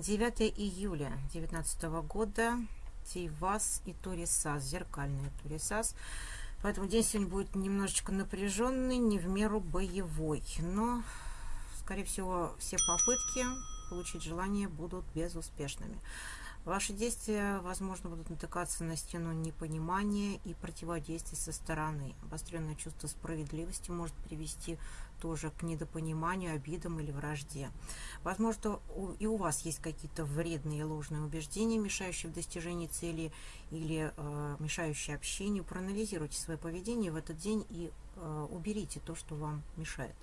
9 июля 2019 года Тейвас и Турисас, зеркальный Турисас. Поэтому день сегодня будет немножечко напряженный, не в меру боевой. Но, скорее всего, все попытки получить желание будут безуспешными. Ваши действия, возможно, будут натыкаться на стену непонимания и противодействия со стороны. Обостренное чувство справедливости может привести тоже к недопониманию, обидам или вражде. Возможно, и у вас есть какие-то вредные ложные убеждения, мешающие в достижении цели или э, мешающие общению. Проанализируйте свое поведение в этот день и э, уберите то, что вам мешает.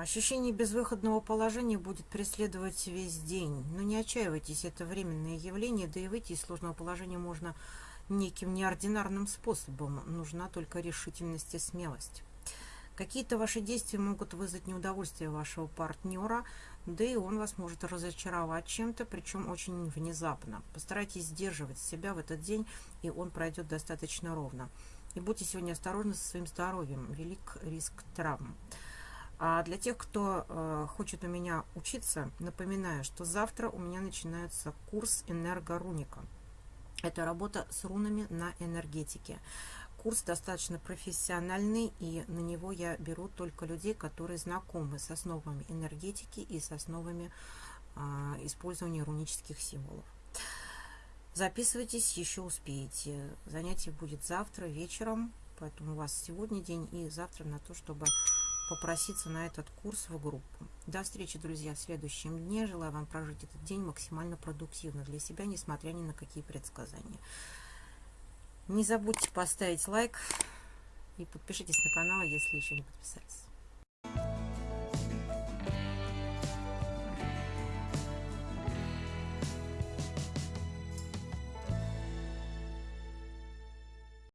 Ощущение безвыходного положения будет преследовать весь день. Но не отчаивайтесь, это временное явление, да и выйти из сложного положения можно неким неординарным способом. Нужна только решительность и смелость. Какие-то ваши действия могут вызвать неудовольствие вашего партнера, да и он вас может разочаровать чем-то, причем очень внезапно. Постарайтесь сдерживать себя в этот день, и он пройдет достаточно ровно. И будьте сегодня осторожны со своим здоровьем. Велик риск травм. А для тех, кто э, хочет у меня учиться, напоминаю, что завтра у меня начинается курс энергоруника. Это работа с рунами на энергетике. Курс достаточно профессиональный, и на него я беру только людей, которые знакомы с основами энергетики и с основами э, использования рунических символов. Записывайтесь, еще успеете. Занятие будет завтра вечером, поэтому у вас сегодня день и завтра на то, чтобы попроситься на этот курс в группу. До встречи, друзья, в следующем дне. Желаю вам прожить этот день максимально продуктивно для себя, несмотря ни на какие предсказания. Не забудьте поставить лайк и подпишитесь на канал, если еще не подписались.